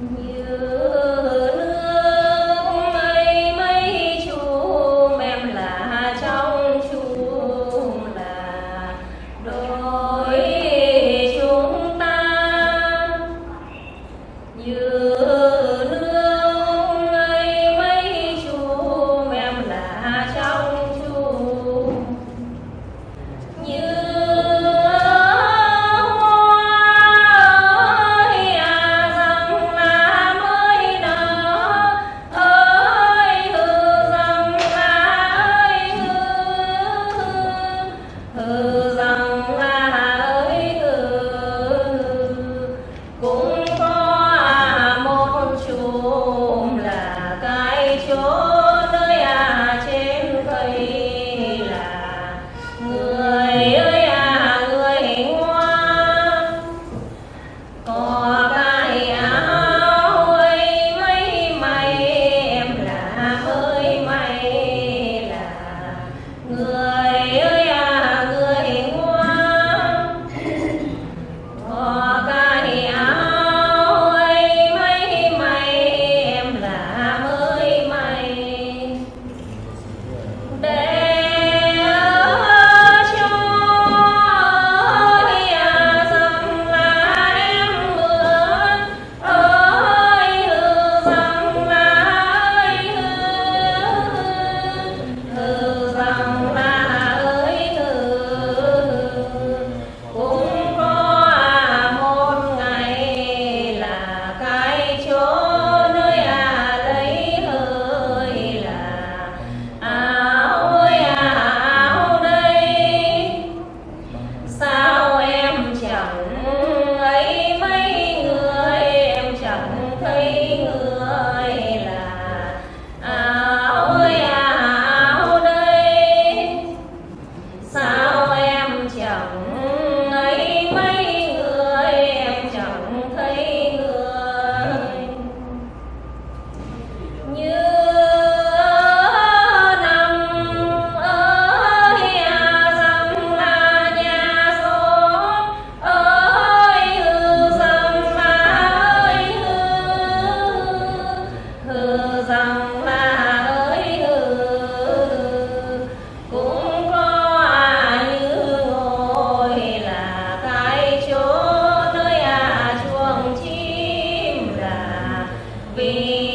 you. Yeah. We